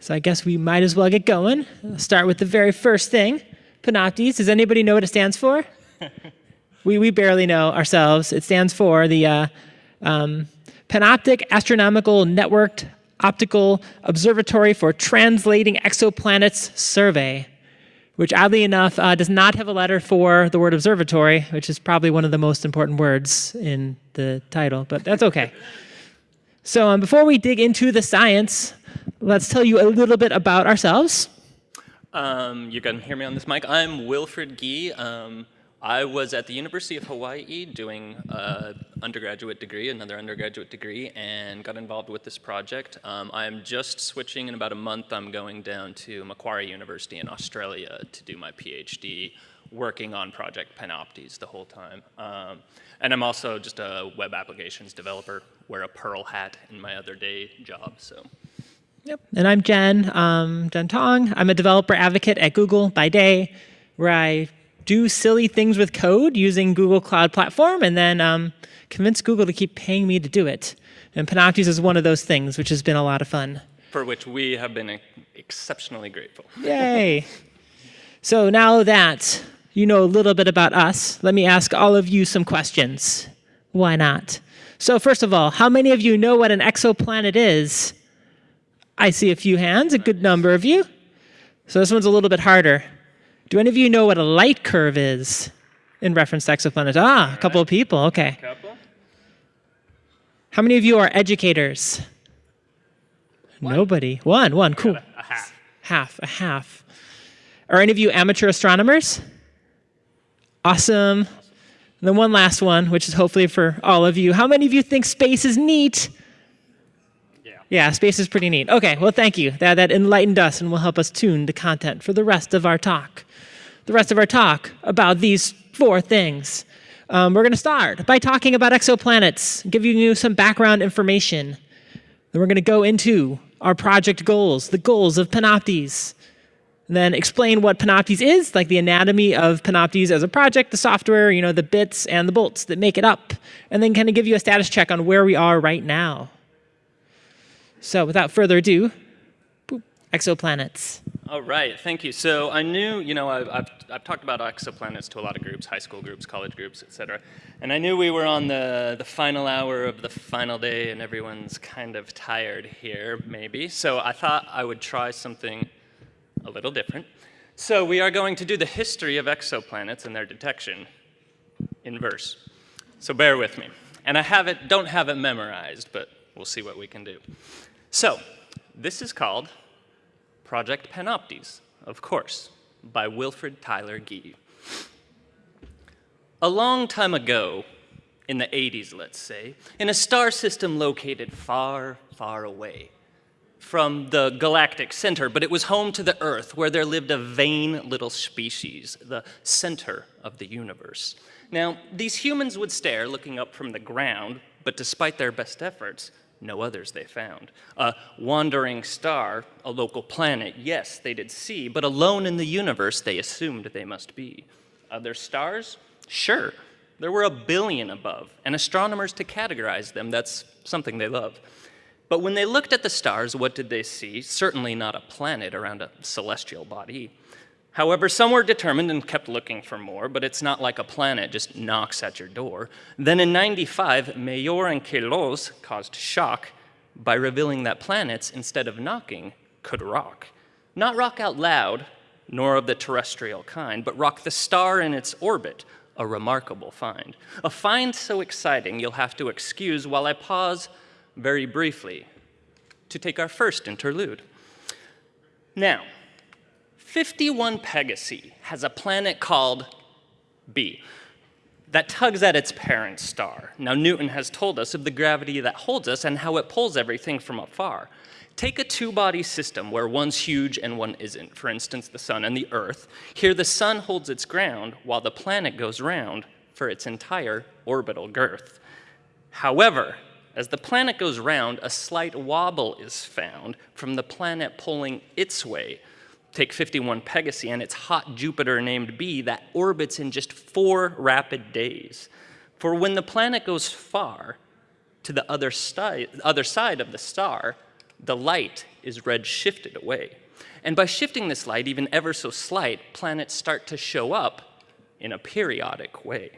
So I guess we might as well get going. I'll start with the very first thing, Panoptes. Does anybody know what it stands for? we, we barely know ourselves. It stands for the uh, um, Panoptic Astronomical Networked Optical Observatory for Translating Exoplanets Survey, which oddly enough uh, does not have a letter for the word observatory, which is probably one of the most important words in the title, but that's okay. so um, before we dig into the science, let's tell you a little bit about ourselves. Um, you can hear me on this mic. I'm Wilfred Gee. Um, I was at the University of Hawaii doing an undergraduate degree, another undergraduate degree, and got involved with this project. Um, I'm just switching in about a month. I'm going down to Macquarie University in Australia to do my PhD, working on Project Panoptes the whole time. Um, and I'm also just a web applications developer, wear a Perl hat in my other day job. So. Yep. And I'm Jen, um, Jen Tong. I'm a developer advocate at Google by day, where I do silly things with code using Google Cloud Platform and then um, convince Google to keep paying me to do it. And Panoptes is one of those things, which has been a lot of fun. For which we have been exceptionally grateful. Yay. so now that you know a little bit about us, let me ask all of you some questions. Why not? So first of all, how many of you know what an exoplanet is? I see a few hands, a good number of you. So this one's a little bit harder. Do any of you know what a light curve is in reference to exoplanets? Ah, a couple of people, okay. Couple? How many of you are educators? One. Nobody. One, one, cool. A, a half. Half, a half. Are any of you amateur astronomers? Awesome. And then one last one, which is hopefully for all of you. How many of you think space is neat? Yeah. Space is pretty neat. Okay, well, thank you. That, that enlightened us and will help us tune the content for the rest of our talk. The rest of our talk about these four things. Um, we're going to start by talking about exoplanets, giving you some background information. Then we're going to go into our project goals, the goals of Panoptes. And then explain what Panoptes is, like the anatomy of Panoptes as a project, the software, you know, the bits and the bolts that make it up. And then kind of give you a status check on where we are right now. So without further ado, boop, exoplanets. All right, thank you. So I knew, you know, I've, I've, I've, talked about exoplanets to a lot of groups, high school groups, college groups, et cetera. And I knew we were on the, the final hour of the final day and everyone's kind of tired here, maybe. So I thought I would try something a little different. So we are going to do the history of exoplanets and their detection in verse. So bear with me. And I have it, don't have it memorized, but we'll see what we can do. So this is called Project Panoptes, of course, by Wilfred Tyler Gee. A long time ago, in the 80s, let's say, in a star system located far, far away from the galactic center, but it was home to the Earth, where there lived a vain little species, the center of the universe. Now, these humans would stare looking up from the ground, but despite their best efforts, no others they found. A wandering star, a local planet, yes, they did see, but alone in the universe they assumed they must be. Other stars? Sure. There were a billion above, and astronomers to categorize them, that's something they love. But when they looked at the stars, what did they see? Certainly not a planet around a celestial body. However, some were determined and kept looking for more, but it's not like a planet just knocks at your door. Then in 95, Mayor and Queloz caused shock by revealing that planets, instead of knocking, could rock. Not rock out loud, nor of the terrestrial kind, but rock the star in its orbit, a remarkable find. A find so exciting you'll have to excuse while I pause very briefly to take our first interlude. Now, 51 Pegasi has a planet called B that tugs at its parent star. Now, Newton has told us of the gravity that holds us and how it pulls everything from afar. Take a two-body system where one's huge and one isn't, for instance, the sun and the earth. Here, the sun holds its ground while the planet goes round for its entire orbital girth. However, as the planet goes round, a slight wobble is found from the planet pulling its way Take 51 Pegasi and its hot Jupiter named B that orbits in just four rapid days. For when the planet goes far to the other, other side of the star, the light is red shifted away. And by shifting this light even ever so slight, planets start to show up in a periodic way.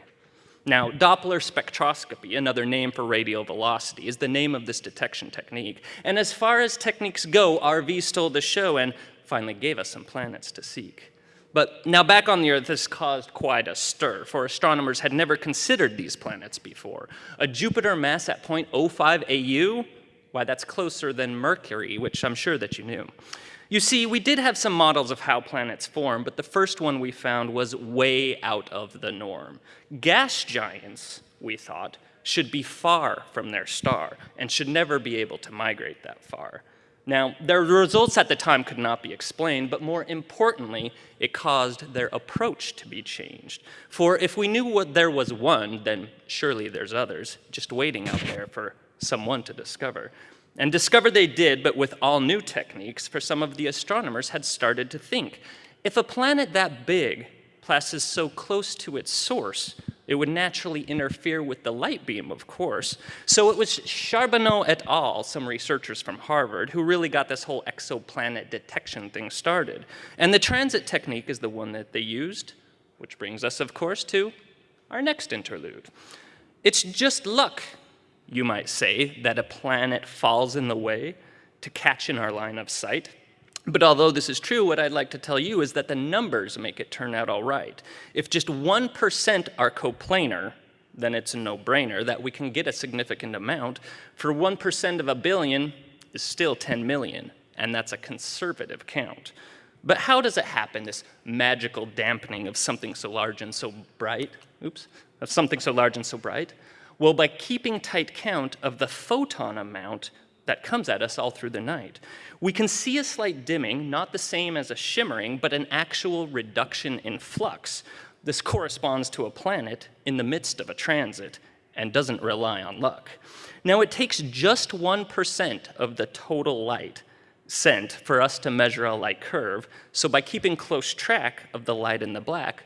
Now, Doppler spectroscopy, another name for radial velocity, is the name of this detection technique. And as far as techniques go, RV stole the show and finally gave us some planets to seek. But now back on the Earth, this caused quite a stir, for astronomers had never considered these planets before. A Jupiter mass at 0.05 AU? Why, that's closer than Mercury, which I'm sure that you knew. You see, we did have some models of how planets form, but the first one we found was way out of the norm. Gas giants, we thought, should be far from their star and should never be able to migrate that far. Now, their results at the time could not be explained, but more importantly, it caused their approach to be changed. For if we knew what there was one, then surely there's others, just waiting out there for someone to discover. And discover they did, but with all new techniques, for some of the astronomers had started to think. If a planet that big passes so close to its source, it would naturally interfere with the light beam, of course. So it was Charbonneau et al., some researchers from Harvard, who really got this whole exoplanet detection thing started. And the transit technique is the one that they used, which brings us, of course, to our next interlude. It's just luck you might say, that a planet falls in the way to catch in our line of sight. But although this is true, what I'd like to tell you is that the numbers make it turn out all right. If just 1% are coplanar, then it's a no-brainer that we can get a significant amount. For 1% of a billion is still 10 million, and that's a conservative count. But how does it happen, this magical dampening of something so large and so bright? Oops, of something so large and so bright? Well, by keeping tight count of the photon amount that comes at us all through the night, we can see a slight dimming, not the same as a shimmering, but an actual reduction in flux. This corresponds to a planet in the midst of a transit and doesn't rely on luck. Now, it takes just 1% of the total light sent for us to measure a light curve, so by keeping close track of the light in the black,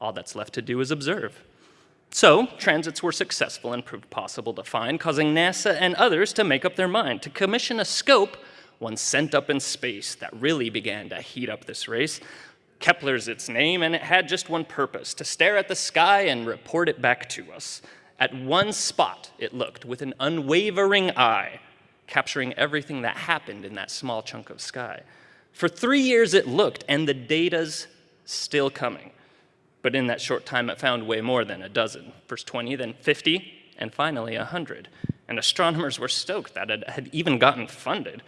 all that's left to do is observe. So, transits were successful and proved possible to find, causing NASA and others to make up their mind to commission a scope once sent up in space that really began to heat up this race. Kepler's its name, and it had just one purpose, to stare at the sky and report it back to us. At one spot, it looked with an unwavering eye, capturing everything that happened in that small chunk of sky. For three years it looked, and the data's still coming. But in that short time, it found way more than a dozen. First 20, then 50, and finally 100. And astronomers were stoked that it had even gotten funded.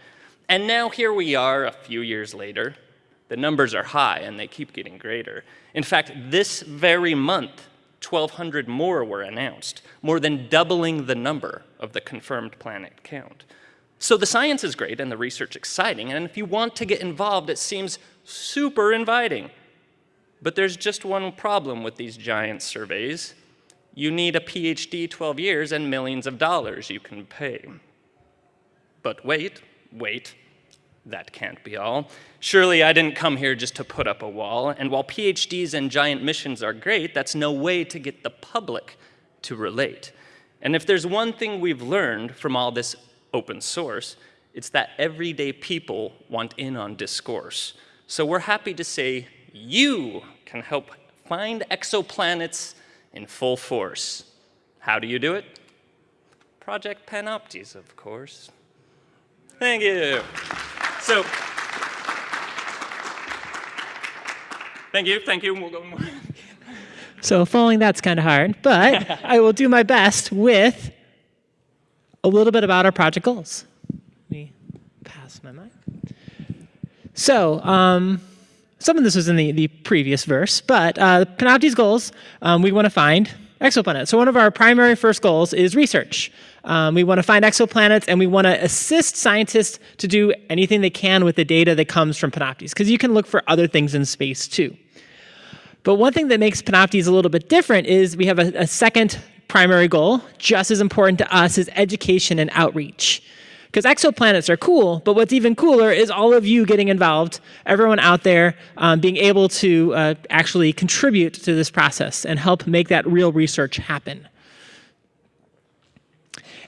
And now here we are a few years later. The numbers are high and they keep getting greater. In fact, this very month, 1,200 more were announced, more than doubling the number of the confirmed planet count. So the science is great and the research exciting, and if you want to get involved, it seems super inviting. But there's just one problem with these giant surveys. You need a PhD 12 years and millions of dollars you can pay. But wait, wait, that can't be all. Surely I didn't come here just to put up a wall, and while PhDs and giant missions are great, that's no way to get the public to relate. And if there's one thing we've learned from all this open source, it's that everyday people want in on discourse. So we're happy to say you can help find exoplanets in full force. How do you do it? Project Panoptes, of course. Thank you. So, thank you, thank you. So following that's kind of hard, but I will do my best with a little bit about our project goals. Let me pass my mic. So, um, some of this was in the, the previous verse, but uh, Panoptes goals, um, we want to find exoplanets. So one of our primary first goals is research. Um, we want to find exoplanets and we want to assist scientists to do anything they can with the data that comes from Panoptes, because you can look for other things in space too. But one thing that makes Panoptes a little bit different is we have a, a second primary goal, just as important to us, is education and outreach. Because exoplanets are cool, but what's even cooler is all of you getting involved, everyone out there um, being able to uh, actually contribute to this process and help make that real research happen.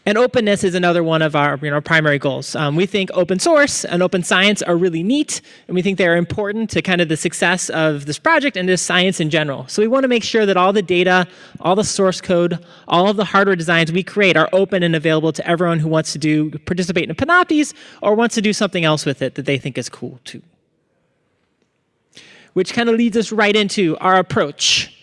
And openness is another one of our you know, primary goals. Um, we think open source and open science are really neat, and we think they're important to kind of the success of this project and just science in general. So we want to make sure that all the data, all the source code, all of the hardware designs we create are open and available to everyone who wants to do participate in Panoptes or wants to do something else with it that they think is cool too. Which kind of leads us right into our approach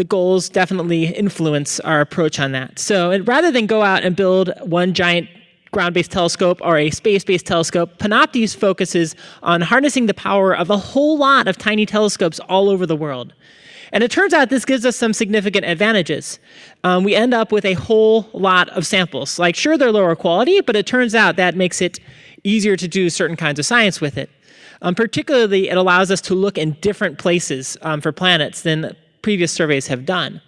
the goals definitely influence our approach on that. So rather than go out and build one giant ground-based telescope or a space-based telescope, Panoptes focuses on harnessing the power of a whole lot of tiny telescopes all over the world. And it turns out this gives us some significant advantages. Um, we end up with a whole lot of samples. Like, sure, they're lower quality, but it turns out that makes it easier to do certain kinds of science with it. Um, particularly, it allows us to look in different places um, for planets than previous surveys have done.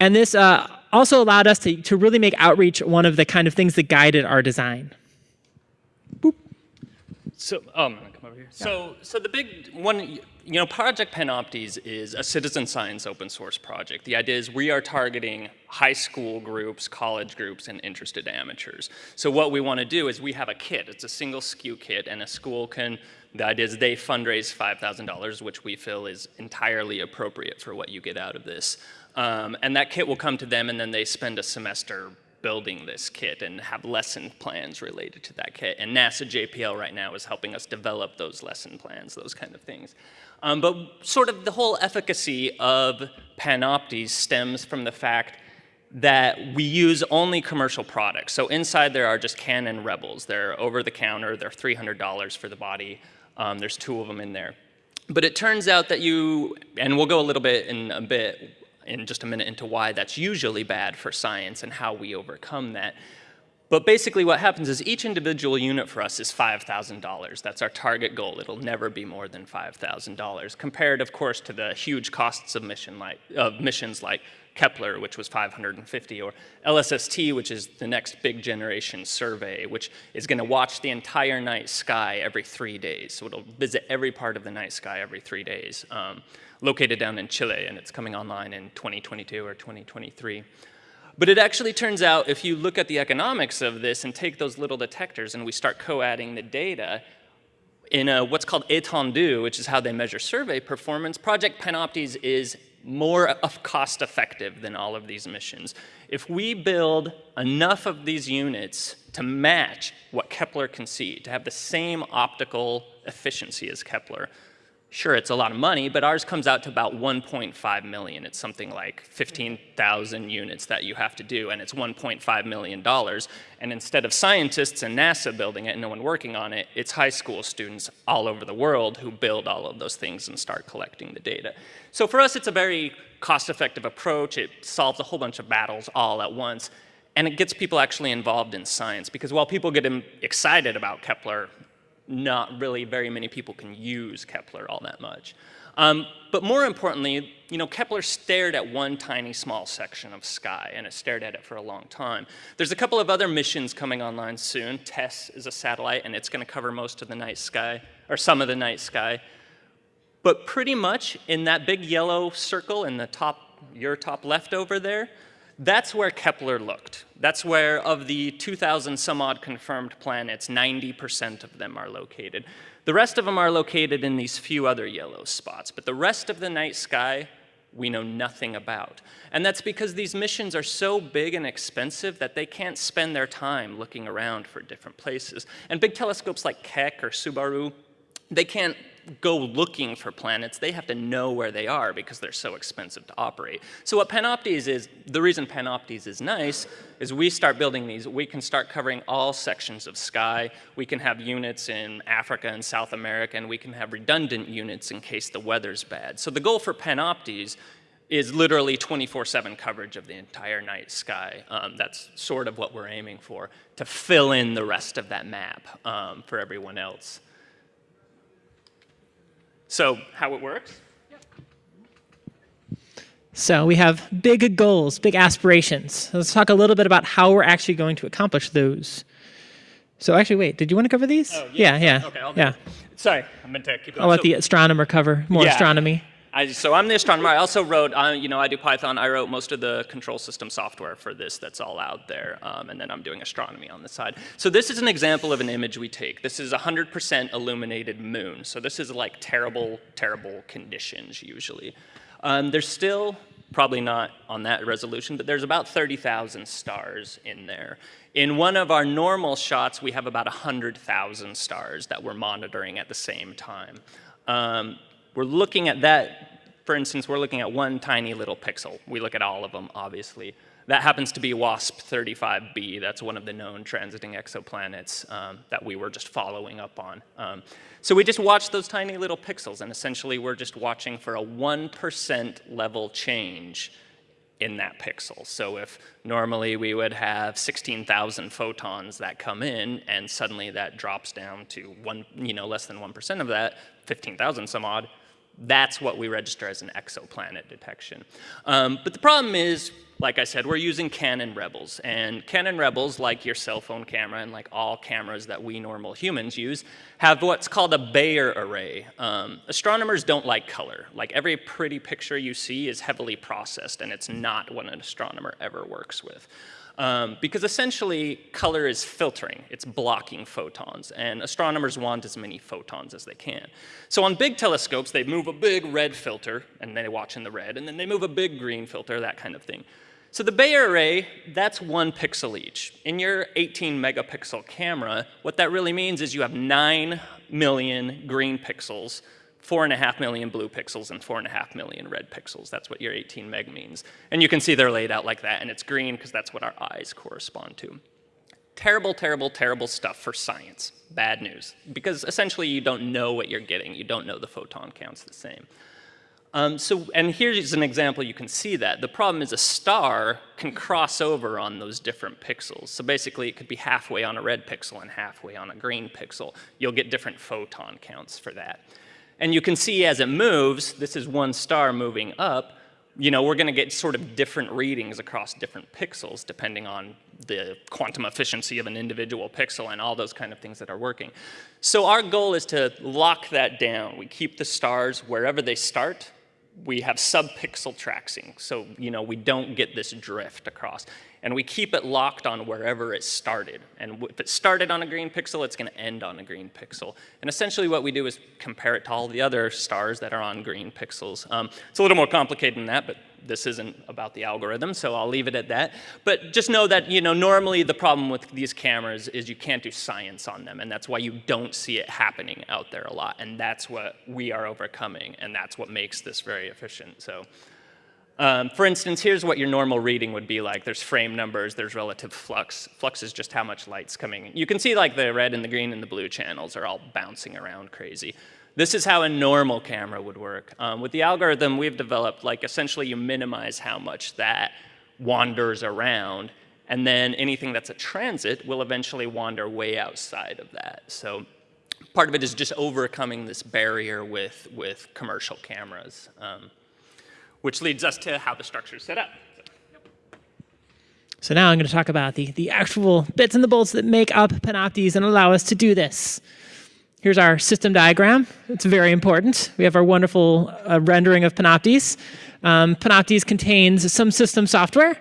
And this uh, also allowed us to, to really make outreach one of the kind of things that guided our design. Boop. So, gonna come over here. Yeah. So, so the big one, you know, Project Panoptes is a citizen science open source project. The idea is we are targeting high school groups, college groups, and interested amateurs. So what we want to do is we have a kit. It's a single SKU kit, and a school can the idea is they fundraise $5,000, which we feel is entirely appropriate for what you get out of this. Um, and that kit will come to them, and then they spend a semester building this kit and have lesson plans related to that kit. And NASA JPL right now is helping us develop those lesson plans, those kind of things. Um, but sort of the whole efficacy of Panoptes stems from the fact that we use only commercial products. So inside there are just Canon Rebels. They're over the counter, they're $300 for the body. Um, there's two of them in there. But it turns out that you, and we'll go a little bit in a bit, in just a minute, into why that's usually bad for science and how we overcome that. But basically what happens is each individual unit for us is $5,000. That's our target goal. It'll never be more than $5,000, compared, of course, to the huge costs of, mission like, of missions like Kepler, which was 550, or LSST, which is the next big generation survey, which is going to watch the entire night sky every three days. So it'll visit every part of the night sky every three days, um, located down in Chile, and it's coming online in 2022 or 2023. But it actually turns out if you look at the economics of this and take those little detectors and we start co-adding the data, in a, what's called étendue, which is how they measure survey performance, Project Panoptes is more cost effective than all of these missions. If we build enough of these units to match what Kepler can see, to have the same optical efficiency as Kepler, Sure, it's a lot of money, but ours comes out to about 1.5 million. It's something like 15,000 units that you have to do, and it's 1.5 million dollars. And instead of scientists and NASA building it and no one working on it, it's high school students all over the world who build all of those things and start collecting the data. So for us, it's a very cost-effective approach. It solves a whole bunch of battles all at once, and it gets people actually involved in science. Because while people get excited about Kepler, not really very many people can use Kepler all that much. Um, but more importantly, you know, Kepler stared at one tiny small section of sky, and it stared at it for a long time. There's a couple of other missions coming online soon. TESS is a satellite, and it's going to cover most of the night sky, or some of the night sky. But pretty much in that big yellow circle in the top, your top left over there, that's where Kepler looked. That's where of the 2,000 some odd confirmed planets, 90% of them are located. The rest of them are located in these few other yellow spots, but the rest of the night sky we know nothing about. And that's because these missions are so big and expensive that they can't spend their time looking around for different places. And big telescopes like Keck or Subaru, they can't go looking for planets, they have to know where they are because they're so expensive to operate. So what Panoptes is, the reason Panoptes is nice is we start building these, we can start covering all sections of sky. We can have units in Africa and South America, and we can have redundant units in case the weather's bad. So the goal for Panoptes is literally 24-7 coverage of the entire night sky. Um, that's sort of what we're aiming for, to fill in the rest of that map um, for everyone else. So how it works? So we have big goals, big aspirations. Let's talk a little bit about how we're actually going to accomplish those. So actually, wait, did you want to cover these? Oh, yeah. Yeah, yeah. Okay, I'll yeah. Sorry, I meant to keep going. I'll let so, the astronomer cover more yeah. astronomy. I, so I'm the astronomer. I also wrote, you know, I do Python. I wrote most of the control system software for this that's all out there. Um, and then I'm doing astronomy on the side. So this is an example of an image we take. This is 100% illuminated moon. So this is like terrible, terrible conditions usually. Um, there's still, probably not on that resolution, but there's about 30,000 stars in there. In one of our normal shots, we have about 100,000 stars that we're monitoring at the same time. Um, we're looking at that, for instance, we're looking at one tiny little pixel. We look at all of them, obviously. That happens to be WASP-35b. That's one of the known transiting exoplanets um, that we were just following up on. Um, so we just watch those tiny little pixels, and essentially we're just watching for a 1% level change in that pixel. So if normally we would have 16,000 photons that come in, and suddenly that drops down to one, you know, less than 1% of that, 15,000 some odd, that's what we register as an exoplanet detection. Um, but the problem is, like I said, we're using Canon Rebels. And Canon Rebels, like your cell phone camera and like all cameras that we normal humans use, have what's called a Bayer array. Um, astronomers don't like color. Like every pretty picture you see is heavily processed, and it's not what an astronomer ever works with. Um, because essentially color is filtering, it's blocking photons, and astronomers want as many photons as they can. So on big telescopes, they move a big red filter, and they watch in the red, and then they move a big green filter, that kind of thing. So the Bayer array, that's one pixel each. In your 18 megapixel camera, what that really means is you have 9 million green pixels four and a half million blue pixels and four and a half million red pixels. That's what your 18 meg means. And you can see they're laid out like that, and it's green because that's what our eyes correspond to. Terrible, terrible, terrible stuff for science. Bad news. Because essentially you don't know what you're getting. You don't know the photon counts the same. Um, so, and here's an example you can see that. The problem is a star can cross over on those different pixels. So basically it could be halfway on a red pixel and halfway on a green pixel. You'll get different photon counts for that. And you can see as it moves, this is one star moving up, you know, we're going to get sort of different readings across different pixels depending on the quantum efficiency of an individual pixel and all those kind of things that are working. So our goal is to lock that down. We keep the stars wherever they start. We have sub-pixel tracking, so you know we don't get this drift across and we keep it locked on wherever it started. And if it started on a green pixel, it's going to end on a green pixel. And essentially what we do is compare it to all the other stars that are on green pixels. Um, it's a little more complicated than that, but this isn't about the algorithm, so I'll leave it at that. But just know that you know normally the problem with these cameras is you can't do science on them, and that's why you don't see it happening out there a lot. And that's what we are overcoming, and that's what makes this very efficient. So. Um, for instance, here's what your normal reading would be like. There's frame numbers, there's relative flux. Flux is just how much light's coming in. You can see like the red and the green and the blue channels are all bouncing around crazy. This is how a normal camera would work. Um, with the algorithm we've developed, like essentially you minimize how much that wanders around, and then anything that's a transit will eventually wander way outside of that. So part of it is just overcoming this barrier with, with commercial cameras. Um, which leads us to how the structure is set up. So now I'm going to talk about the, the actual bits and the bolts that make up Panoptes and allow us to do this. Here's our system diagram. It's very important. We have our wonderful uh, rendering of Panoptes. Um, Panoptes contains some system software,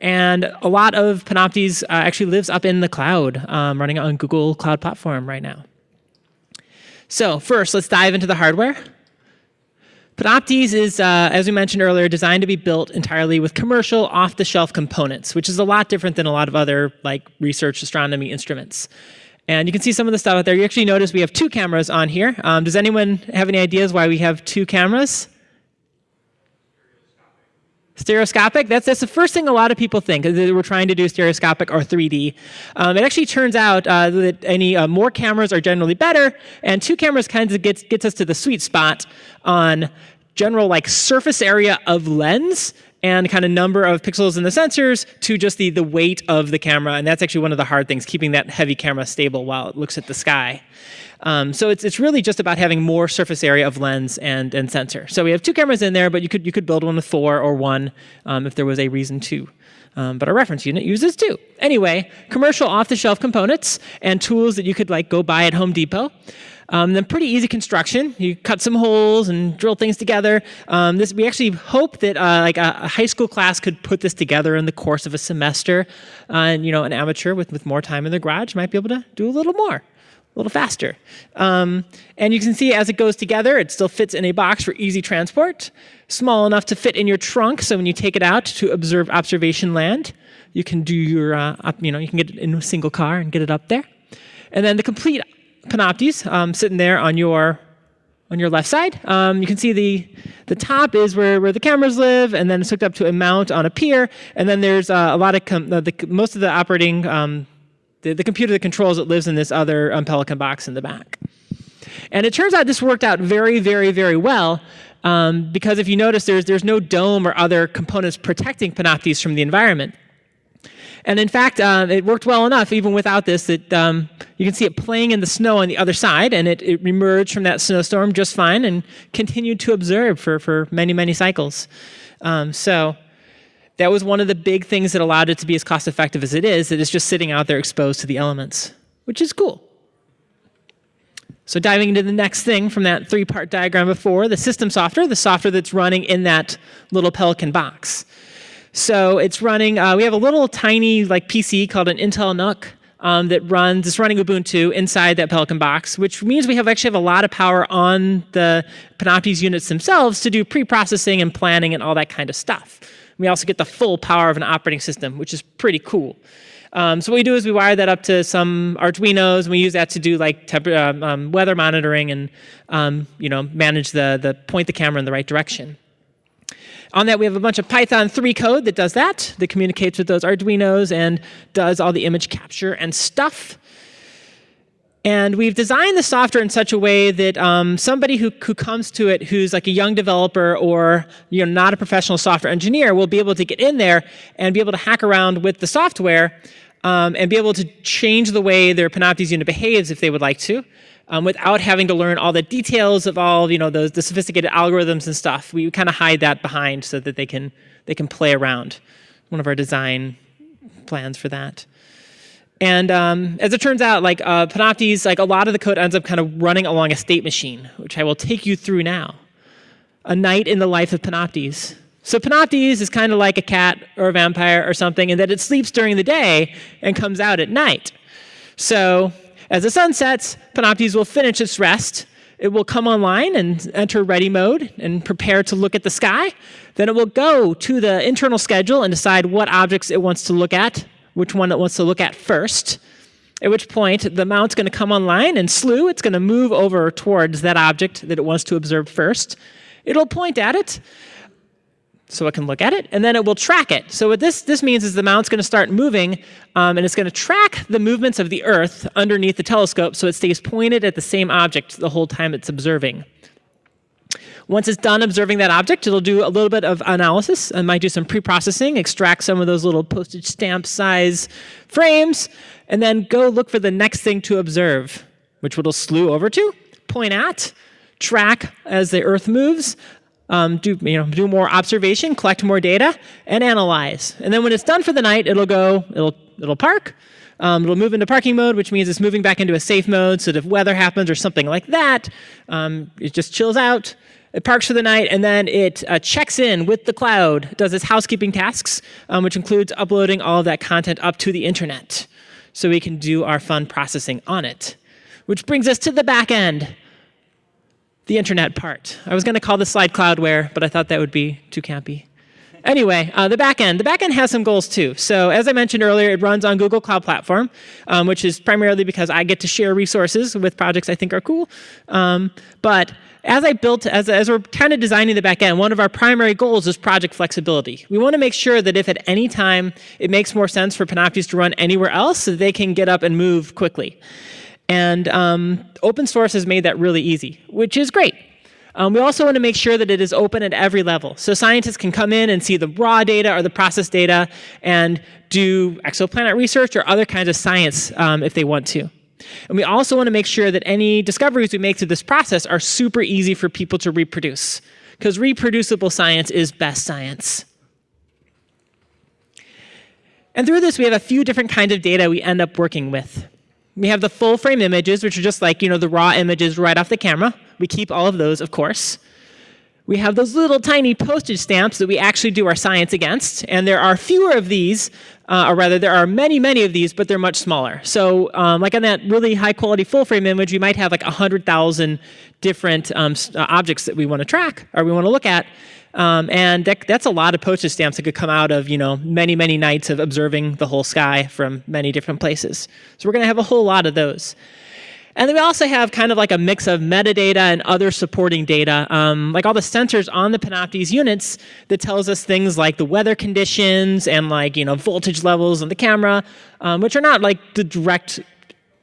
and a lot of Panoptes uh, actually lives up in the cloud, um, running on Google Cloud Platform right now. So first, let's dive into the hardware. Panoptes is, uh, as we mentioned earlier, designed to be built entirely with commercial off-the-shelf components, which is a lot different than a lot of other like research astronomy instruments. And you can see some of the stuff out there. You actually notice we have two cameras on here. Um, does anyone have any ideas why we have two cameras? Stereoscopic, that's, that's the first thing a lot of people think, that we're trying to do stereoscopic or 3D. Um, it actually turns out uh, that any uh, more cameras are generally better, and two cameras kind of gets, gets us to the sweet spot on general like surface area of lens and kind of number of pixels in the sensors to just the, the weight of the camera. And that's actually one of the hard things, keeping that heavy camera stable while it looks at the sky. Um, so it's, it's really just about having more surface area of lens and, and sensor. So we have two cameras in there, but you could, you could build one with four or one um, if there was a reason to. Um, but our reference unit uses two. Anyway, commercial off-the-shelf components and tools that you could like go buy at Home Depot. Um, then pretty easy construction. You cut some holes and drill things together. Um, this, we actually hope that uh, like a, a, high school class could put this together in the course of a semester. Uh, and you know, an amateur with, with more time in their garage might be able to do a little more, a little faster. Um, and you can see as it goes together, it still fits in a box for easy transport. Small enough to fit in your trunk, so when you take it out to observe observation land, you can do your, uh, up, you know, you can get it in a single car and get it up there. And then the complete Panoptes um, sitting there on your on your left side. Um, you can see the the top is where, where the cameras live, and then it's hooked up to a mount on a pier. And then there's uh, a lot of the, most of the operating um, the, the computer that controls it lives in this other um, Pelican box in the back. And it turns out this worked out very, very, very well. Um, because if you notice, there's, there's no dome or other components protecting Panoptes from the environment. And in fact, uh, it worked well enough, even without this, that um, you can see it playing in the snow on the other side, and it, it emerged from that snowstorm just fine and continued to observe for, for many, many cycles. Um, so that was one of the big things that allowed it to be as cost effective as it is, that it's just sitting out there exposed to the elements, which is cool. So diving into the next thing from that three-part diagram before, the system software, the software that's running in that little Pelican box. So it's running, uh, we have a little tiny like PC called an Intel NUC um, that runs, it's running Ubuntu inside that Pelican box, which means we have actually have a lot of power on the Panoptes units themselves to do pre-processing and planning and all that kind of stuff. We also get the full power of an operating system, which is pretty cool. Um, so what we do is we wire that up to some Arduinos, and we use that to do like um, um, weather monitoring and um, you know manage the the point the camera in the right direction. On that, we have a bunch of Python 3 code that does that, that communicates with those Arduinos and does all the image capture and stuff. And we've designed the software in such a way that um, somebody who, who comes to it who's like a young developer or you know, not a professional software engineer will be able to get in there and be able to hack around with the software um, and be able to change the way their Panoptes unit behaves if they would like to um, without having to learn all the details of all you know those the sophisticated algorithms and stuff. We kind of hide that behind so that they can they can play around. One of our design plans for that. And um, as it turns out, like uh, Panoptes, like a lot of the code ends up kind of running along a state machine, which I will take you through now. A night in the life of Panoptes. So Panoptes is kind of like a cat or a vampire or something in that it sleeps during the day and comes out at night. So as the sun sets, Panoptes will finish its rest. It will come online and enter ready mode and prepare to look at the sky. Then it will go to the internal schedule and decide what objects it wants to look at, which one it wants to look at first. At which point, the mount's going to come online and slew. It's going to move over towards that object that it wants to observe first. It'll point at it, so it can look at it, and then it will track it. So what this, this means is the mount's going to start moving, um, and it's going to track the movements of the Earth underneath the telescope so it stays pointed at the same object the whole time it's observing. Once it's done observing that object, it'll do a little bit of analysis and might do some pre-processing, extract some of those little postage stamp size frames, and then go look for the next thing to observe, which it'll slew over to, point at, track as the Earth moves, um, do, you know, do more observation, collect more data, and analyze. And then when it's done for the night, it'll go, it'll, it'll park, um, it'll move into parking mode, which means it's moving back into a safe mode, so that if weather happens or something like that, um, it just chills out, it parks for the night, and then it uh, checks in with the cloud, does its housekeeping tasks, um, which includes uploading all of that content up to the internet, so we can do our fun processing on it. Which brings us to the back end the internet part. I was going to call this slide Cloudware, but I thought that would be too campy. Anyway, uh, the backend. The backend has some goals too. So as I mentioned earlier, it runs on Google Cloud Platform, um, which is primarily because I get to share resources with projects I think are cool. Um, but as I built, as, as we're kind of designing the backend, one of our primary goals is project flexibility. We want to make sure that if at any time it makes more sense for Panoptes to run anywhere else, so they can get up and move quickly. And um, open source has made that really easy, which is great. Um, we also want to make sure that it is open at every level. So scientists can come in and see the raw data or the process data and do exoplanet research or other kinds of science um, if they want to. And we also want to make sure that any discoveries we make through this process are super easy for people to reproduce. Because reproducible science is best science. And through this, we have a few different kinds of data we end up working with. We have the full frame images, which are just like you know the raw images right off the camera. We keep all of those, of course. We have those little tiny postage stamps that we actually do our science against, and there are fewer of these, uh, or rather there are many, many of these, but they're much smaller. So um, like on that really high quality full frame image, we might have like 100,000 different um, uh, objects that we want to track or we want to look at. Um, and that, that's a lot of postage stamps that could come out of you know many, many nights of observing the whole sky from many different places. So we're going to have a whole lot of those. And then we also have kind of like a mix of metadata and other supporting data, um, like all the sensors on the Panoptes units that tells us things like the weather conditions and like you know voltage levels on the camera, um, which are not like the direct.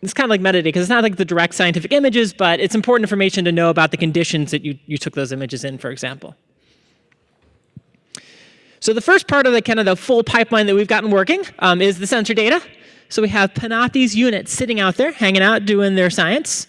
It's kind of like metadata because it's not like the direct scientific images, but it's important information to know about the conditions that you, you took those images in, for example. So the first part of the kind of the full pipeline that we've gotten working um, is the sensor data. So we have Panoptes units sitting out there, hanging out, doing their science.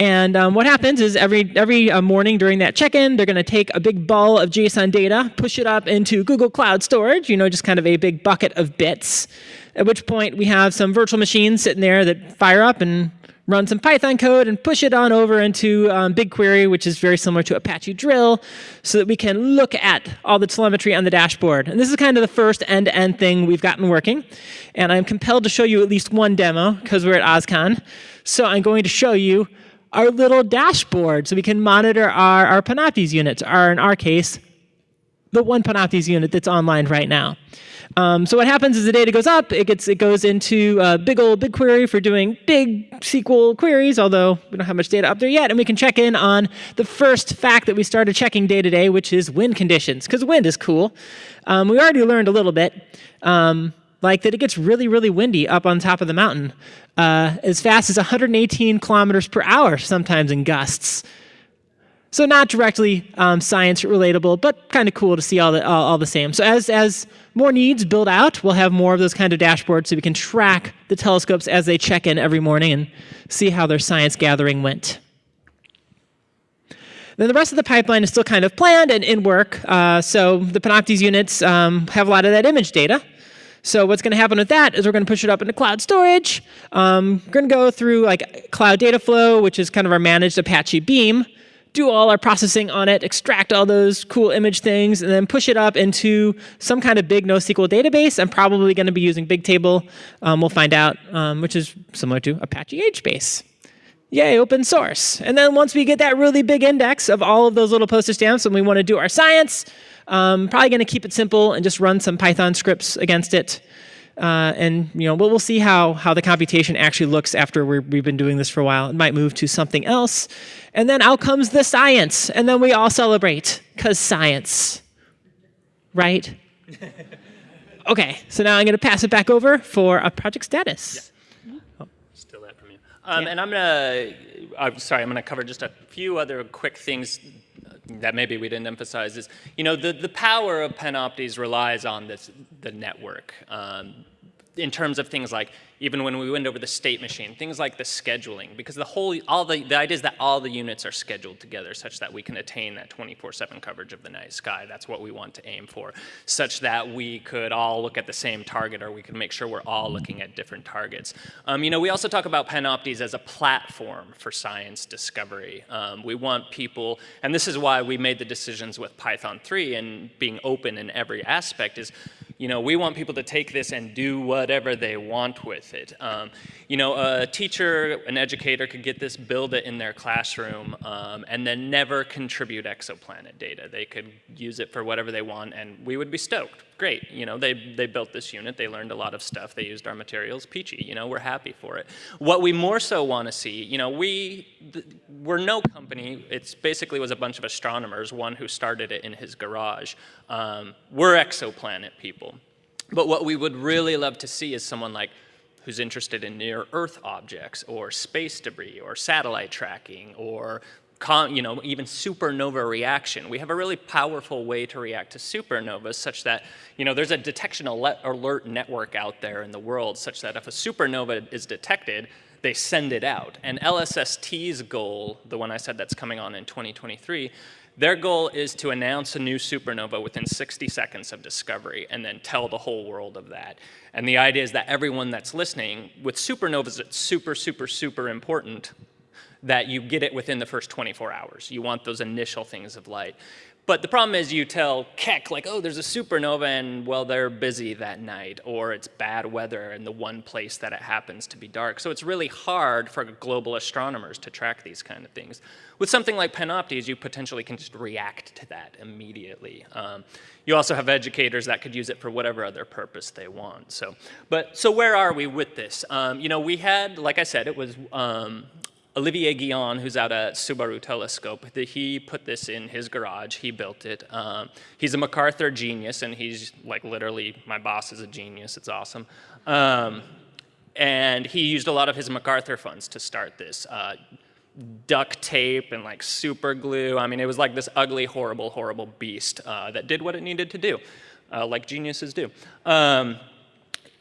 And um, what happens is every, every uh, morning during that check-in, they're going to take a big ball of JSON data, push it up into Google Cloud Storage, you know, just kind of a big bucket of bits, at which point we have some virtual machines sitting there that fire up and run some Python code and push it on over into um, BigQuery, which is very similar to Apache Drill, so that we can look at all the telemetry on the dashboard. And this is kind of the first end-to-end -end thing we've gotten working. And I'm compelled to show you at least one demo because we're at OSCON. So I'm going to show you our little dashboard so we can monitor our, our Panoptes units, or in our case, the one Panoptes unit that's online right now. Um, so what happens is the data goes up, it, gets, it goes into a big old BigQuery for doing big SQL queries, although we don't have much data up there yet, and we can check in on the first fact that we started checking day to day, which is wind conditions, because wind is cool. Um, we already learned a little bit, um, like that it gets really, really windy up on top of the mountain, uh, as fast as 118 kilometers per hour sometimes in gusts. So not directly um, science relatable, but kind of cool to see all the all, all, the same. So as as more needs build out, we'll have more of those kind of dashboards so we can track the telescopes as they check in every morning and see how their science gathering went. Then the rest of the pipeline is still kind of planned and in work. Uh, so the Panoptes units um, have a lot of that image data. So what's going to happen with that is we're going to push it up into cloud storage. Um, we're going to go through like Cloud Data Flow, which is kind of our managed Apache Beam do all our processing on it, extract all those cool image things, and then push it up into some kind of big NoSQL database. I'm probably going to be using Bigtable. Um, we'll find out, um, which is similar to Apache HBase. Yay, open source. And then once we get that really big index of all of those little postage stamps and we want to do our science, um, probably going to keep it simple and just run some Python scripts against it. Uh, and you know, we'll, we'll see how, how the computation actually looks after we have been doing this for a while. It might move to something else. And then out comes the science. And then we all celebrate, because science. Right? okay, so now I'm going to pass it back over for a project status. Yeah. Oh. Still that from you. Um, yeah. And I'm going to, I'm sorry, I'm going to cover just a few other quick things that maybe we didn't emphasize is, you know, the, the power of Panoptes relies on this, the network. Um, in terms of things like even when we went over the state machine, things like the scheduling, because the whole, all the, the idea is that all the units are scheduled together such that we can attain that 24-7 coverage of the night sky. That's what we want to aim for, such that we could all look at the same target or we can make sure we're all looking at different targets. Um, you know, we also talk about Panoptes as a platform for science discovery. Um, we want people, and this is why we made the decisions with Python 3 and being open in every aspect is you know, we want people to take this and do whatever they want with it. Um, you know, a teacher, an educator could get this, build it in their classroom, um, and then never contribute exoplanet data. They could use it for whatever they want, and we would be stoked. Great, you know, they, they built this unit, they learned a lot of stuff, they used our materials, peachy, you know, we're happy for it. What we more so want to see, you know, we, we're no company, it basically was a bunch of astronomers, one who started it in his garage. Um, we're exoplanet people. But what we would really love to see is someone like who's interested in near Earth objects or space debris or satellite tracking or you know, even supernova reaction. We have a really powerful way to react to supernovas such that, you know, there's a detection alert network out there in the world such that if a supernova is detected, they send it out. And LSST's goal, the one I said that's coming on in 2023, their goal is to announce a new supernova within 60 seconds of discovery and then tell the whole world of that. And the idea is that everyone that's listening, with supernovas, it's super, super, super important that you get it within the first 24 hours. You want those initial things of light. But the problem is you tell Keck, like, oh, there's a supernova, and, well, they're busy that night, or it's bad weather in the one place that it happens to be dark. So it's really hard for global astronomers to track these kind of things. With something like Panoptes, you potentially can just react to that immediately. Um, you also have educators that could use it for whatever other purpose they want. So, but, so where are we with this? Um, you know, we had, like I said, it was um, Olivier Guyon, who's out at Subaru Telescope, he put this in his garage. He built it. Um, he's a MacArthur genius, and he's like literally, my boss is a genius. It's awesome. Um, and he used a lot of his MacArthur funds to start this. Uh, duct tape and like super glue. I mean, it was like this ugly, horrible, horrible beast uh, that did what it needed to do, uh, like geniuses do. Um,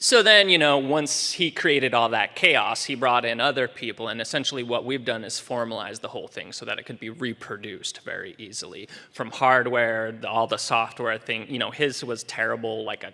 so then, you know, once he created all that chaos, he brought in other people, and essentially what we've done is formalize the whole thing so that it could be reproduced very easily. From hardware, all the software thing, you know, his was terrible, like a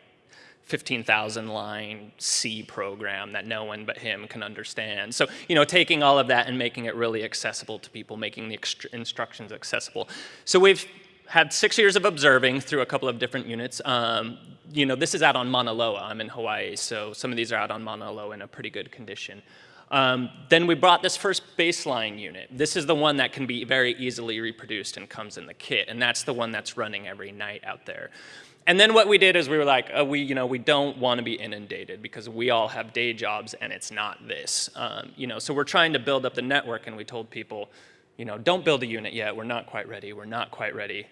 15,000 line C program that no one but him can understand. So, you know, taking all of that and making it really accessible to people, making the instructions accessible. So we've had six years of observing through a couple of different units. Um, you know, this is out on Mauna Loa. I'm in Hawaii, so some of these are out on Mauna Loa in a pretty good condition. Um, then we brought this first baseline unit. This is the one that can be very easily reproduced and comes in the kit, and that's the one that's running every night out there. And then what we did is we were like, uh, we, you know, we don't want to be inundated because we all have day jobs and it's not this. Um, you know, so we're trying to build up the network and we told people, you know, don't build a unit yet. We're not quite ready. We're not quite ready.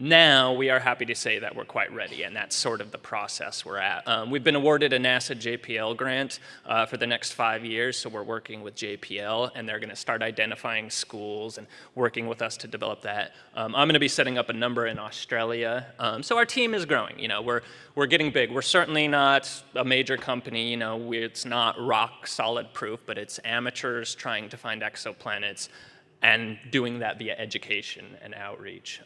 Now we are happy to say that we're quite ready, and that's sort of the process we're at. Um, we've been awarded a NASA JPL grant uh, for the next five years, so we're working with JPL, and they're going to start identifying schools and working with us to develop that. Um, I'm going to be setting up a number in Australia, um, so our team is growing. You know, we're we're getting big. We're certainly not a major company. You know, we, it's not rock solid proof, but it's amateurs trying to find exoplanets and doing that via education and outreach.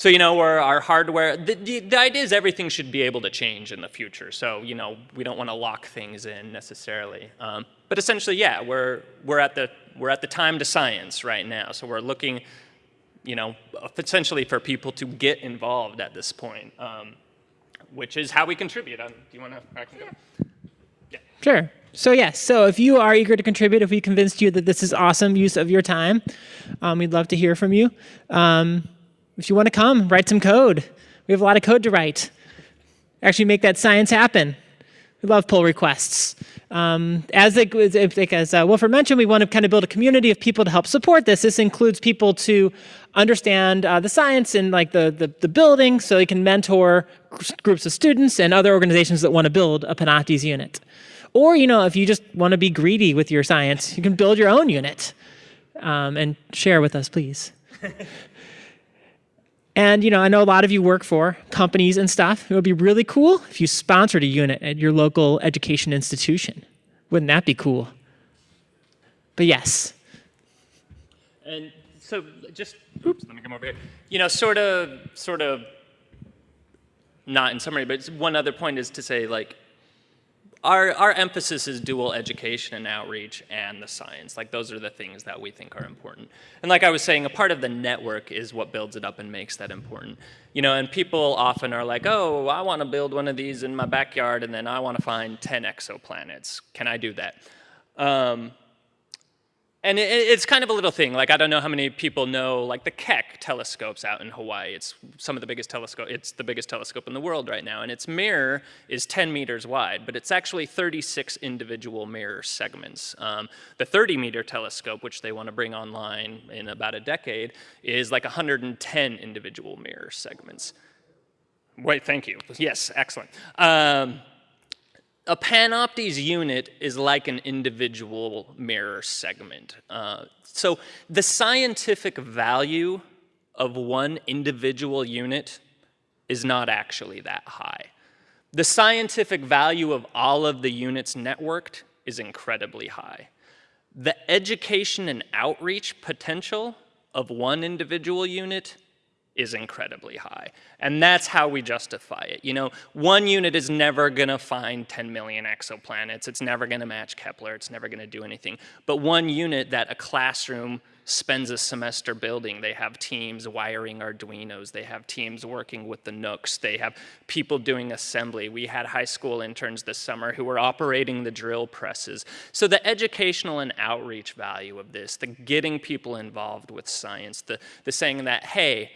Um, so, you know, where our hardware, the, the, the, idea is everything should be able to change in the future. So, you know, we don't want to lock things in necessarily. Um, but essentially, yeah, we're, we're, at the, we're at the time to science right now. So we're looking, you know, essentially for people to get involved at this point, um, which is how we contribute. Um, do you want to, I can go. Yeah. Sure. So yes, so if you are eager to contribute, if we convinced you that this is awesome use of your time, um, we'd love to hear from you. If you want to come, write some code. We have a lot of code to write. Actually make that science happen. We love pull requests. Um, as, it, as uh, mentioned, we want to kind of build a community of people to help support this. This includes people to understand uh, the science and like the, the, the, building so they can mentor groups of students and other organizations that want to build a Panoptes unit. Or, you know, if you just want to be greedy with your science, you can build your own unit um, and share with us, please. And you know, I know a lot of you work for companies and stuff. It would be really cool if you sponsored a unit at your local education institution. Wouldn't that be cool? But yes. And so just, oops, let me come over here. You know, sort of, sort of, not in summary, but one other point is to say like, our, our emphasis is dual education and outreach and the science. Like those are the things that we think are important. And like I was saying, a part of the network is what builds it up and makes that important. You know, and people often are like, oh, I want to build one of these in my backyard and then I want to find 10 exoplanets. Can I do that? Um, and it, it's kind of a little thing. Like I don't know how many people know like the Keck telescopes out in Hawaii. It's some of the biggest telescope. It's the biggest telescope in the world right now, and its mirror is 10 meters wide, but it's actually 36 individual mirror segments. Um, the 30 meter telescope, which they want to bring online in about a decade, is like 110 individual mirror segments. Wait, thank you. Yes, excellent. Um, a Panoptes unit is like an individual mirror segment. Uh, so the scientific value of one individual unit is not actually that high. The scientific value of all of the units networked is incredibly high. the education and outreach potential of one individual unit is incredibly high. And that's how we justify it. You know, one unit is never gonna find 10 million exoplanets. It's never gonna match Kepler. It's never gonna do anything. But one unit that a classroom spends a semester building. They have teams wiring Arduinos. They have teams working with the NUCs. They have people doing assembly. We had high school interns this summer who were operating the drill presses. So the educational and outreach value of this, the getting people involved with science, the, the saying that, hey,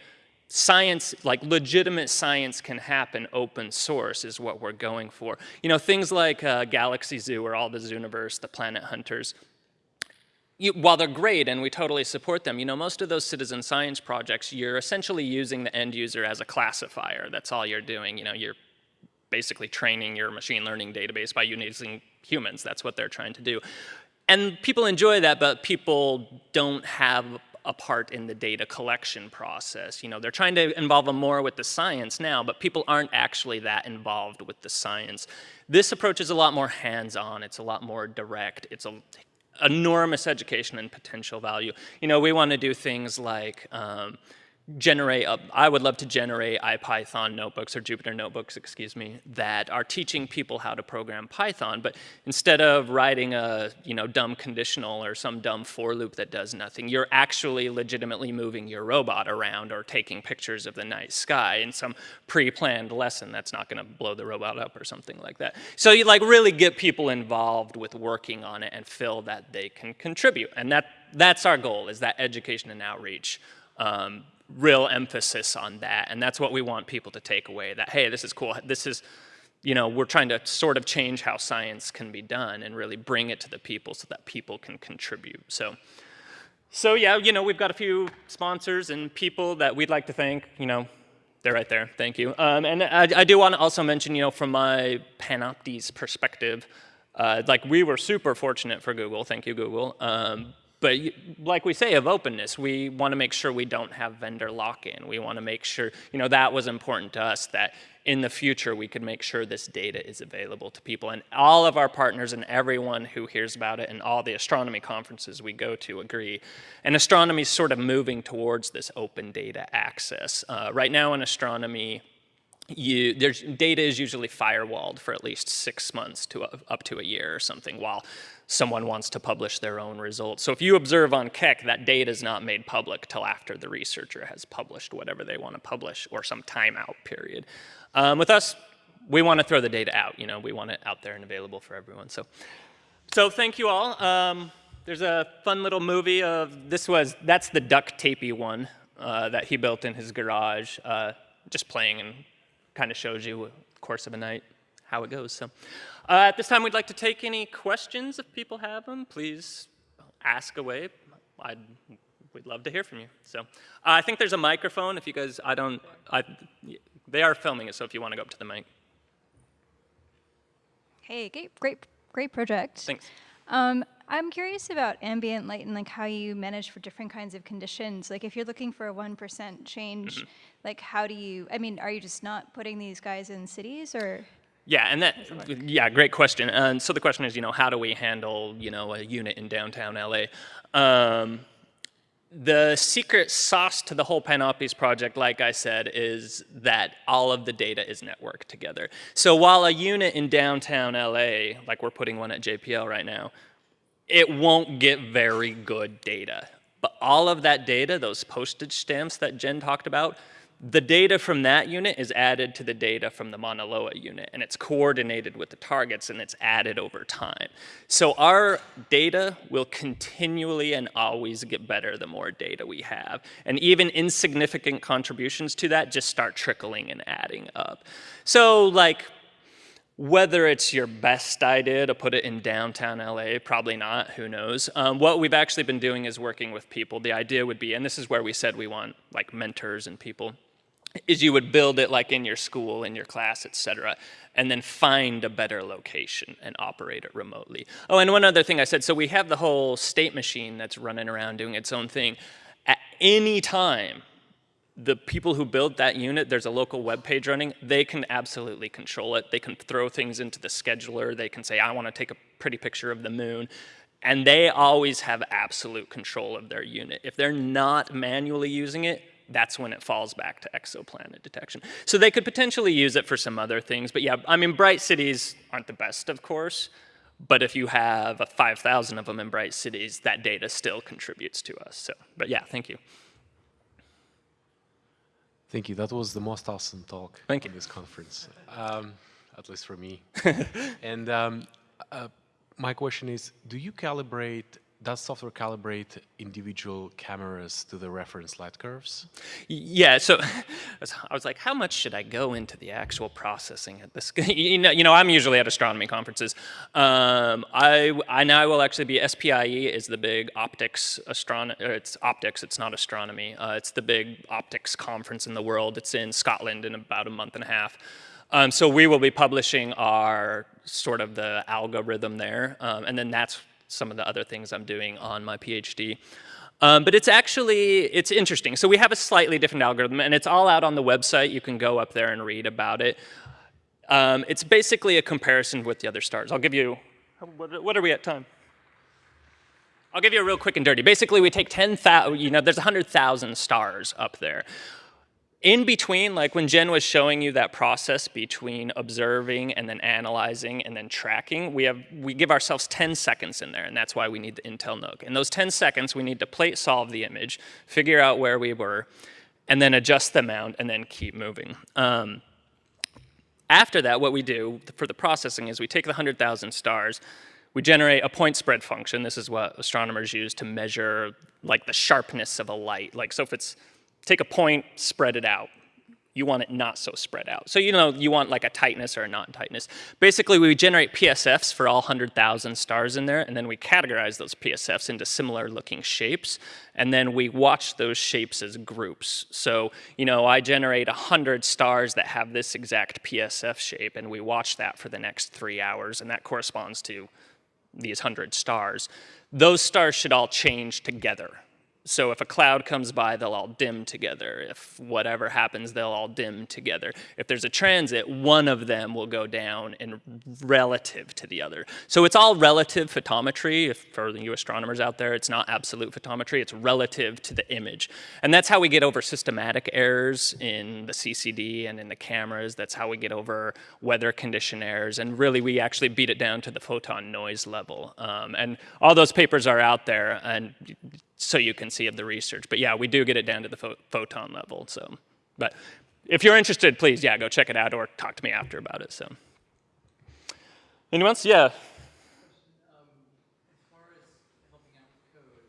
science, like legitimate science can happen open source is what we're going for. You know, things like uh, Galaxy Zoo or all the Zooniverse, the Planet Hunters, you, while they're great and we totally support them, you know, most of those citizen science projects, you're essentially using the end user as a classifier. That's all you're doing. You know, you're basically training your machine learning database by using humans. That's what they're trying to do. And people enjoy that, but people don't have a part in the data collection process. You know, they're trying to involve them more with the science now, but people aren't actually that involved with the science. This approach is a lot more hands-on. It's a lot more direct. It's a enormous education and potential value. You know, we want to do things like um, generate, I would love to generate IPython notebooks or Jupyter notebooks, excuse me, that are teaching people how to program Python. But instead of writing a you know dumb conditional or some dumb for loop that does nothing, you're actually legitimately moving your robot around or taking pictures of the night sky in some pre-planned lesson that's not going to blow the robot up or something like that. So you like really get people involved with working on it and feel that they can contribute. And that that's our goal is that education and outreach. Um, real emphasis on that. And that's what we want people to take away, that, hey, this is cool. This is, you know, we're trying to sort of change how science can be done and really bring it to the people so that people can contribute. So, so yeah, you know, we've got a few sponsors and people that we'd like to thank, you know, they're right there, thank you. Um, and I, I, do want to also mention, you know, from my Panoptes perspective, uh, like we were super fortunate for Google, thank you Google, um, but like we say of openness, we want to make sure we don't have vendor lock-in. We want to make sure, you know, that was important to us that in the future we could make sure this data is available to people. And all of our partners and everyone who hears about it and all the astronomy conferences we go to agree. And astronomy is sort of moving towards this open data access. Uh, right now in astronomy, you, there's, data is usually firewalled for at least six months to a, up to a year or something while someone wants to publish their own results. So if you observe on Keck, that data is not made public till after the researcher has published whatever they want to publish or some timeout period. Um, with us, we want to throw the data out. You know, we want it out there and available for everyone. So, so thank you all. Um, there's a fun little movie of, this was, that's the duct tapey one uh, that he built in his garage, uh, just playing and kind of shows you the course of a night how it goes. So uh, at this time, we'd like to take any questions if people have them. Please ask away. I'd, we'd love to hear from you. So uh, I think there's a microphone. If you guys, I don't, I, they are filming it, so if you want to go up to the mic. Hey, great, great, great project. Thanks. Um, I'm curious about ambient light and like how you manage for different kinds of conditions. Like if you're looking for a 1% change, mm -hmm. Like how do you, I mean, are you just not putting these guys in cities or? Yeah, and that, yeah, great question. And so the question is, you know, how do we handle, you know, a unit in downtown LA? Um, the secret sauce to the whole Panoptes project, like I said, is that all of the data is networked together. So while a unit in downtown LA, like we're putting one at JPL right now, it won't get very good data. But all of that data, those postage stamps that Jen talked about, the data from that unit is added to the data from the Mauna Loa unit, and it's coordinated with the targets, and it's added over time. So our data will continually and always get better the more data we have. And even insignificant contributions to that just start trickling and adding up. So like whether it's your best idea to put it in downtown LA, probably not, who knows. Um, what we've actually been doing is working with people. The idea would be, and this is where we said we want like mentors and people, is you would build it like in your school, in your class, et cetera, and then find a better location and operate it remotely. Oh, and one other thing I said, so we have the whole state machine that's running around doing its own thing. At any time, the people who build that unit, there's a local web page running, they can absolutely control it. They can throw things into the scheduler. They can say, I want to take a pretty picture of the moon. and they always have absolute control of their unit. If they're not manually using it, that's when it falls back to exoplanet detection. So they could potentially use it for some other things, but yeah, I mean, bright cities aren't the best, of course, but if you have 5,000 of them in bright cities, that data still contributes to us. So, but yeah, thank you. Thank you. That was the most awesome talk Thank you. in this conference, um, at least for me. and um, uh, my question is, do you calibrate, does software calibrate individual cameras to the reference light curves? Yeah, so I was like, how much should I go into the actual processing at this? You know, you know I'm usually at astronomy conferences. Um, I, I now will actually be, SPIE is the big optics, astronomy, it's optics, it's not astronomy. Uh, it's the big optics conference in the world. It's in Scotland in about a month and a half. Um, so we will be publishing our sort of the algorithm there, um, and then that's some of the other things I'm doing on my PhD. Um, but it's actually, it's interesting. So we have a slightly different algorithm, and it's all out on the website. You can go up there and read about it. Um, it's basically a comparison with the other stars. I'll give you, what, are we at time? I'll give you a real quick and dirty. Basically, we take 10,000, you know, there's 100,000 stars up there in between, like when Jen was showing you that process between observing and then analyzing and then tracking, we have we give ourselves 10 seconds in there, and that's why we need the Intel NUC. In those 10 seconds, we need to plate solve the image, figure out where we were, and then adjust the mount, and then keep moving. Um, after that, what we do for the processing is we take the 100,000 stars, we generate a point spread function. This is what astronomers use to measure like the sharpness of a light. Like so if it's take a point, spread it out. You want it not so spread out. So you know, you want like a tightness or a non-tightness. Basically, we generate PSFs for all 100,000 stars in there, and then we categorize those PSFs into similar looking shapes, and then we watch those shapes as groups. So, you know, I generate 100 stars that have this exact PSF shape, and we watch that for the next three hours, and that corresponds to these 100 stars. Those stars should all change together so if a cloud comes by, they'll all dim together. If whatever happens, they'll all dim together. If there's a transit, one of them will go down in relative to the other. So it's all relative photometry. If for you astronomers out there, it's not absolute photometry, it's relative to the image. And that's how we get over systematic errors in the CCD and in the cameras. That's how we get over weather condition errors. And really, we actually beat it down to the photon noise level. Um, and all those papers are out there. And so you can see of the research. But yeah, we do get it down to the pho photon level. So, but if you're interested, please, yeah, go check it out or talk to me after about it. So, anyone else? Yeah.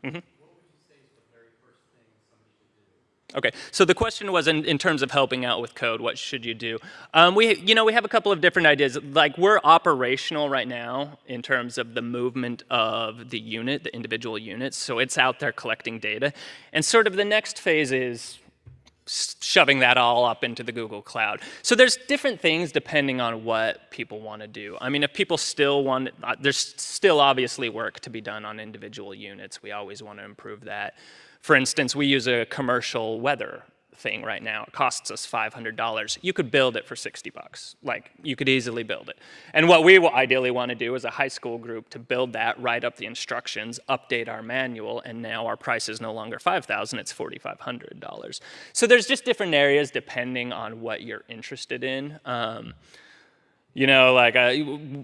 Mm -hmm. Okay, so the question was in, in terms of helping out with code, what should you do? Um, we, you know, we have a couple of different ideas. Like we're operational right now in terms of the movement of the unit, the individual units. So it's out there collecting data. And sort of the next phase is shoving that all up into the Google Cloud. So there's different things depending on what people want to do. I mean, if people still want, uh, there's still obviously work to be done on individual units. We always want to improve that. For instance, we use a commercial weather thing right now. It costs us $500. You could build it for 60 bucks. Like, you could easily build it. And what we ideally want to do is a high school group to build that, write up the instructions, update our manual, and now our price is no longer 5000 it's $4,500. So there's just different areas depending on what you're interested in. Um, you know, like uh,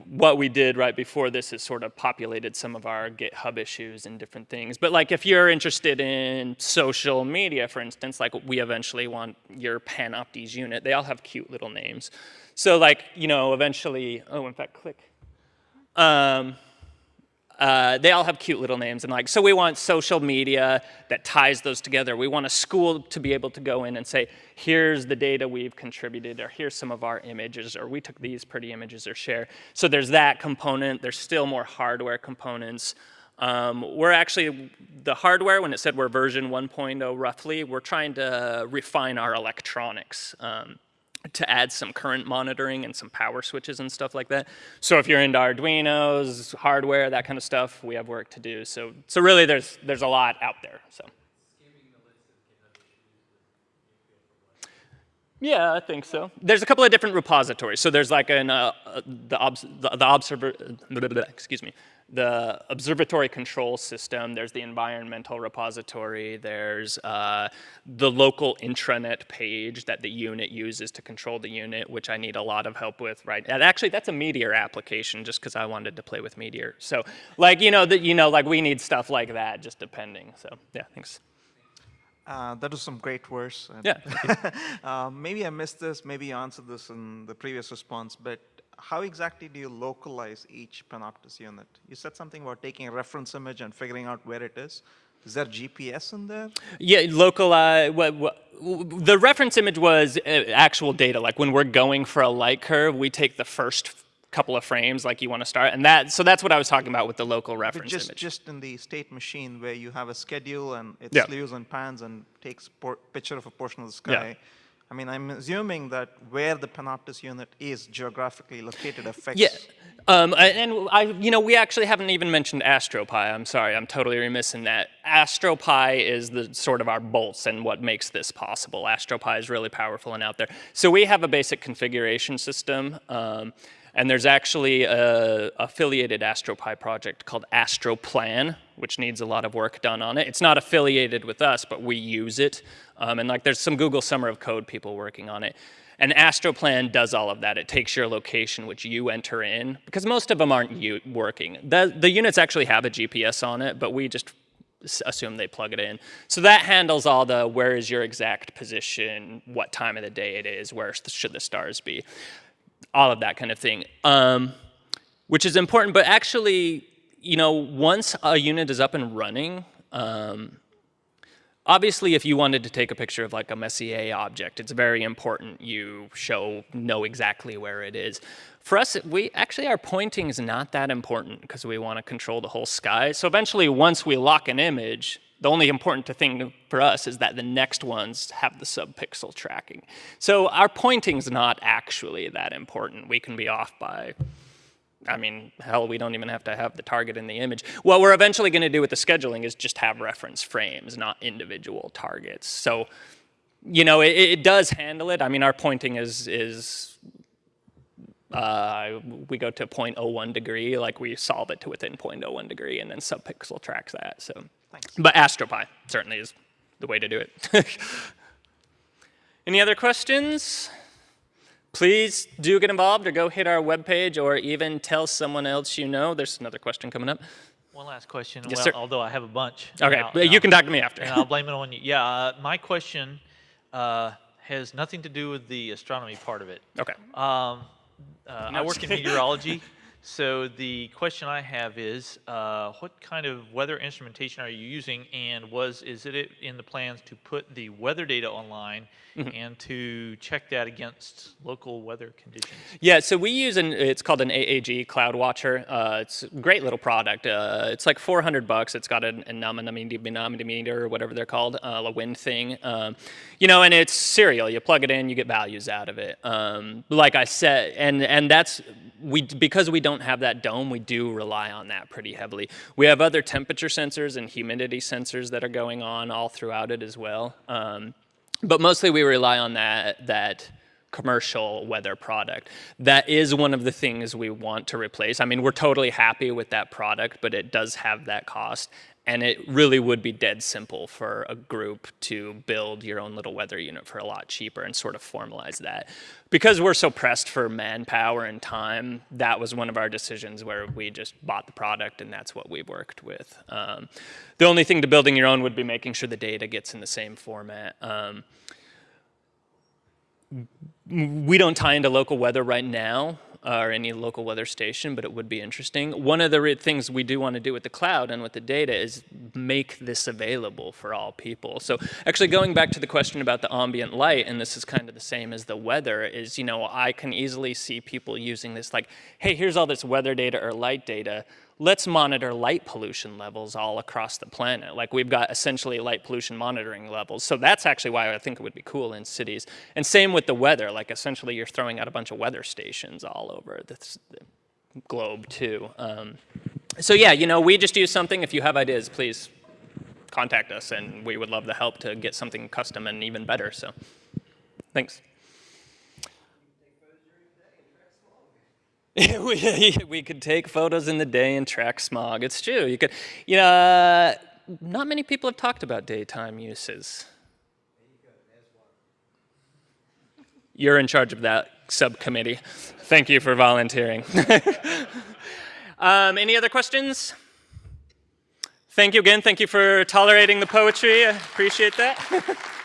what we did right before this has sort of populated some of our GitHub issues and different things. But like if you're interested in social media, for instance, like we eventually want your Panoptes unit, they all have cute little names. So like, you know, eventually, oh, in fact, click. Um, uh, they all have cute little names and like so we want social media that ties those together. We want a school to be able to go in and say here's the data we've contributed or here's some of our images or we took these pretty images or share. So there's that component. There's still more hardware components. Um, we're actually the hardware when it said we're version 1.0 roughly we're trying to refine our electronics. Um, to add some current monitoring and some power switches and stuff like that. So if you're into Arduinos, hardware, that kind of stuff, we have work to do. So, so really there's, there's a lot out there. So. Yeah, I think so. There's a couple of different repositories. So there's like an, uh, uh the, obs the, the observer, excuse me, the observatory control system, there's the environmental repository, there's uh, the local intranet page that the unit uses to control the unit, which I need a lot of help with, right? And actually, that's a Meteor application, just because I wanted to play with Meteor. So, like, you know, that you know, like we need stuff like that, just depending. So, yeah, thanks. Uh, that was some great words. Yeah. uh, maybe I missed this, maybe you answered this in the previous response, but how exactly do you localize each Panoptes unit? You said something about taking a reference image and figuring out where it is. Is there GPS in there? Yeah, local. Uh, what, what, the reference image was uh, actual data. Like when we're going for a light curve, we take the first couple of frames, like you want to start, and that. So that's what I was talking about with the local But reference just, image. just in the state machine where you have a schedule and it Yeah. slews and pans and takes picture of a portion of the Yeah. I mean, I'm assuming that where the Panoptes unit is geographically located affects. Yeah. Um, and I, you know, we actually haven't even mentioned Astropy. I'm sorry, I'm totally remiss in that. Astropy is the sort of our bolts and what makes this possible. Astropy is really powerful and out there. So we have a basic configuration system. Um, and there's actually a affiliated Astropy project called AstroPlan, which needs a lot of work done on it. It's not affiliated with us, but we use it. Um, and like there's some Google Summer of Code people working on it. And AstroPlan does all of that. It takes your location, which you enter in, because most of them aren't working. The, the units actually have a GPS on it, but we just assume they plug it in. So that handles all the where is your exact position, what time of the day it is, where should the stars be, all of that kind of thing. Um, which is important, but actually, you know, once a unit is up and running, um, obviously if you wanted to take a picture of like a Messier object, it's very important you show, know exactly where it is. For us, we actually our pointing is not that important because we want to control the whole sky. So eventually, once we lock an image, the only important thing for us is that the next ones have the subpixel tracking. So our pointing's not actually that important. We can be off by I mean, hell, we don't even have to have the target in the image. What we're eventually going to do with the scheduling is just have reference frames, not individual targets. So, you know, it, it does handle it. I mean, our pointing is is uh, we go to 0.01 degree, like we solve it to within 0.01 degree, and then subpixel tracks that. So, Thanks. but Astropy certainly is the way to do it. Any other questions? Please do get involved or go hit our webpage or even tell someone else you know. There's another question coming up. One last question. Yes, well, sir. although I have a bunch. Okay, and I'll- and you I'll- can talk to me after. And I'll blame it on you. Yeah, uh, my question uh, has nothing to do with the astronomy part of it. Okay. Um, uh, No, I work in meteorology, so the question I have is, uh, what kind of weather instrumentation are you using, and was is it in the plans to put the weather data online Mm-hmm. and to check that against local weather conditions? Yeah, so we use an, it's called an AAG Cloud Watcher. Uh, it's a great little product. Uh, it's like 400 bucks. It's got an anemometer or whatever they're called, uh, a wind thing. Um, you know, and it's serial. You plug it in, you get values out of it. Um, like I said, and and that's we because we don't have that dome, we do rely on that pretty heavily. We have other temperature sensors and humidity sensors that are going on all throughout it as well. Um, but mostly we rely on that that commercial weather product. That is one of the things we want to replace. I mean, we're totally happy with that product, but it does have that cost. And it really would be dead simple for a group to build your own little weather unit for a lot cheaper and sort of formalize that. Because we're so pressed for manpower and time, that was one of our decisions where we just bought the product and that's what we've worked with. Um, the only thing to building your own would be making sure the data gets in the same format. Um, we don't tie into local weather right now or any local weather station, but it would be interesting. One of the things we do want to do with the cloud and with the data is make this available for all people. So actually going back to the question about the ambient light, and this is kind of the same as the weather, is, you know, I can easily see people using this like, hey, here's all this weather data or light data. Let's monitor light pollution levels all across the planet. Like we've got essentially light pollution monitoring levels. So that's actually why I think it would be cool in cities. And same with the weather. Like essentially you're throwing out a bunch of weather stations all over the, globe too. Um, so yeah, you know, we just use something. If you have ideas, please contact us and we would love the help to get something custom and even better. So, thanks. Take photos during the day and track smog. we, we could take photos in the day and track smog. It's true. You could, you know, uh, not many people have talked about daytime uses. You're in charge of that subcommittee. Thank you for volunteering. um, any other questions? Thank you again. Thank you for tolerating the poetry. I appreciate that.